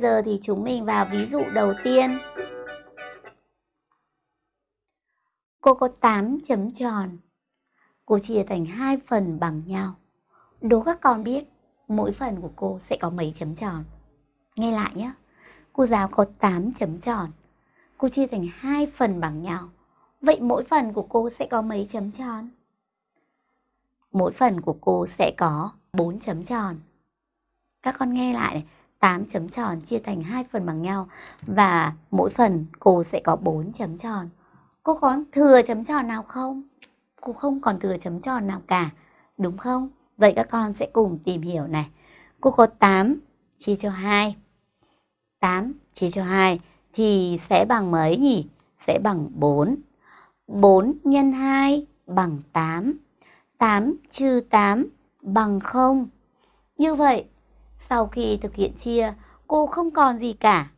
giờ thì chúng mình vào ví dụ đầu tiên. Cô có 8 chấm tròn. Cô chia thành hai phần bằng nhau. Đố các con biết mỗi phần của cô sẽ có mấy chấm tròn. Nghe lại nhé. Cô giáo có 8 chấm tròn. Cô chia thành hai phần bằng nhau. Vậy mỗi phần của cô sẽ có mấy chấm tròn? Mỗi phần của cô sẽ có 4 chấm tròn. Các con nghe lại này, 8 chấm tròn chia thành hai phần bằng nhau và mỗi phần cô sẽ có 4 chấm tròn. Cô có thừa chấm tròn nào không? Cô không còn thừa chấm tròn nào cả, đúng không? Vậy các con sẽ cùng tìm hiểu này. Cô có 8 chia cho 2. 8 chia cho 2 thì sẽ bằng mấy nhỉ? Sẽ bằng 4. 4 nhân 2 bằng 8. 8 trừ 8 bằng 0. Như vậy, sau khi thực hiện chia, cô không còn gì cả.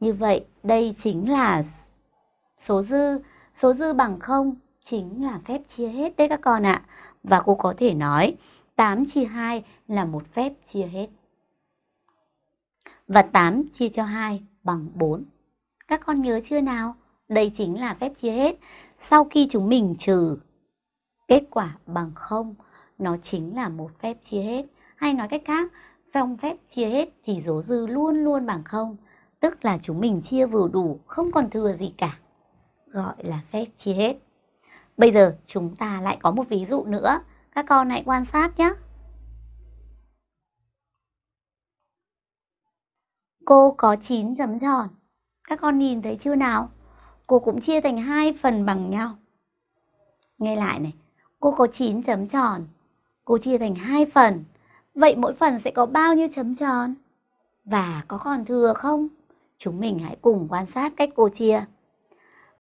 Như vậy, đây chính là số dư. Số dư bằng 0 chính là phép chia hết đấy các con ạ. Và cô có thể nói 8 chia 2 là một phép chia hết. Và 8 chia cho 2 bằng 4. Các con nhớ chưa nào? Đây chính là phép chia hết. Sau khi chúng mình trừ kết quả bằng 0, nó chính là một phép chia hết. Hay nói cách khác, trong phép chia hết thì số dư luôn luôn bằng 0. Tức là chúng mình chia vừa đủ, không còn thừa gì cả. Gọi là phép chia hết. Bây giờ chúng ta lại có một ví dụ nữa. Các con hãy quan sát nhé. Cô có 9 chấm tròn. Các con nhìn thấy chưa nào? Cô cũng chia thành hai phần bằng nhau. Nghe lại này, cô có 9 chấm tròn. Cô chia thành hai phần. Vậy mỗi phần sẽ có bao nhiêu chấm tròn? Và có còn thừa không? Chúng mình hãy cùng quan sát cách cô chia.